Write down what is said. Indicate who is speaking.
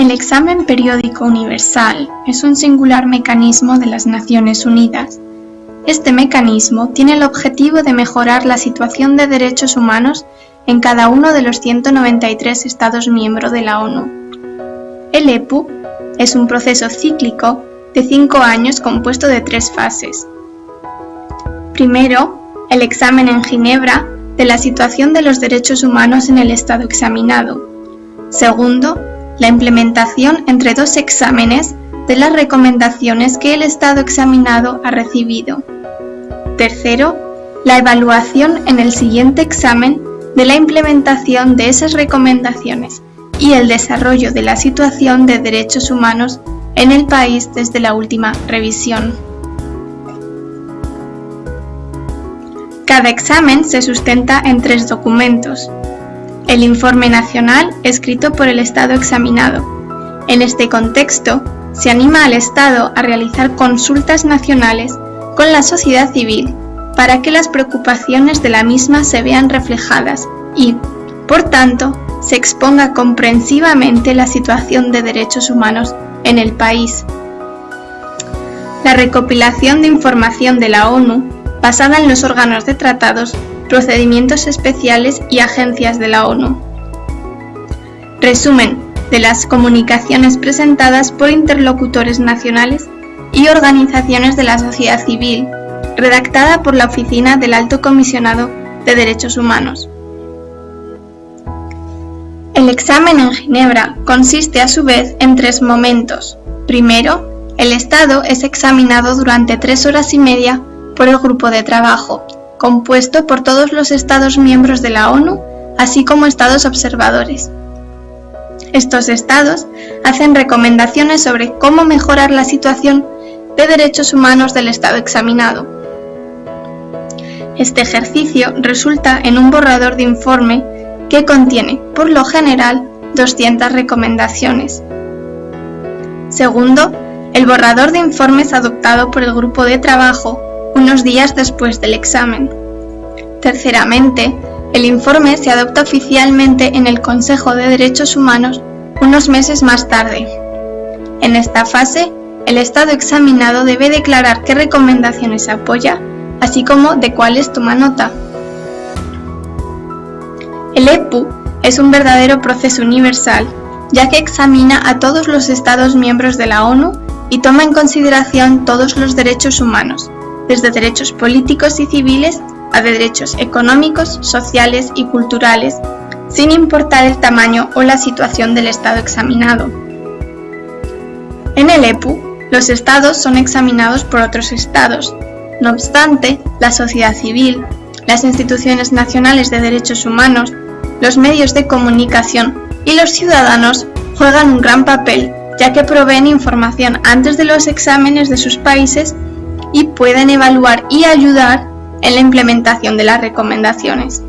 Speaker 1: El examen periódico universal es un singular mecanismo de las Naciones Unidas. Este mecanismo tiene el objetivo de mejorar la situación de derechos humanos en cada uno de los 193 Estados miembros de la ONU. El EPU es un proceso cíclico de cinco años compuesto de tres fases. Primero, el examen en Ginebra de la situación de los derechos humanos en el Estado examinado. Segundo, la implementación entre dos exámenes de las recomendaciones que el Estado examinado ha recibido. Tercero, la evaluación en el siguiente examen de la implementación de esas recomendaciones y el desarrollo de la situación de derechos humanos en el país desde la última revisión. Cada examen se sustenta en tres documentos. El informe nacional escrito por el Estado examinado. En este contexto, se anima al Estado a realizar consultas nacionales con la sociedad civil para que las preocupaciones de la misma se vean reflejadas y, por tanto, se exponga comprensivamente la situación de derechos humanos en el país. La recopilación de información de la ONU, basada en los órganos de tratados, procedimientos especiales y agencias de la ONU. Resumen de las comunicaciones presentadas por interlocutores nacionales y organizaciones de la sociedad civil, redactada por la Oficina del Alto Comisionado de Derechos Humanos. El examen en Ginebra consiste a su vez en tres momentos. Primero, el Estado es examinado durante tres horas y media por el grupo de trabajo, compuesto por todos los Estados miembros de la ONU, así como Estados observadores. Estos Estados hacen recomendaciones sobre cómo mejorar la situación de derechos humanos del Estado examinado. Este ejercicio resulta en un borrador de informe que contiene, por lo general, 200 recomendaciones. Segundo, el borrador de informes adoptado por el grupo de trabajo unos días después del examen. Terceramente, el informe se adopta oficialmente en el Consejo de Derechos Humanos unos meses más tarde. En esta fase, el Estado examinado debe declarar qué recomendaciones apoya, así como de cuáles toma nota. El EPU es un verdadero proceso universal, ya que examina a todos los Estados miembros de la ONU y toma en consideración todos los derechos humanos, desde derechos políticos y civiles a derechos económicos, sociales y culturales, sin importar el tamaño o la situación del Estado examinado. En el EPU, los Estados son examinados por otros Estados. No obstante, la sociedad civil, las instituciones nacionales de derechos humanos, los medios de comunicación y los ciudadanos juegan un gran papel, ya que proveen información antes de los exámenes de sus países y pueden evaluar y ayudar en la implementación de las recomendaciones.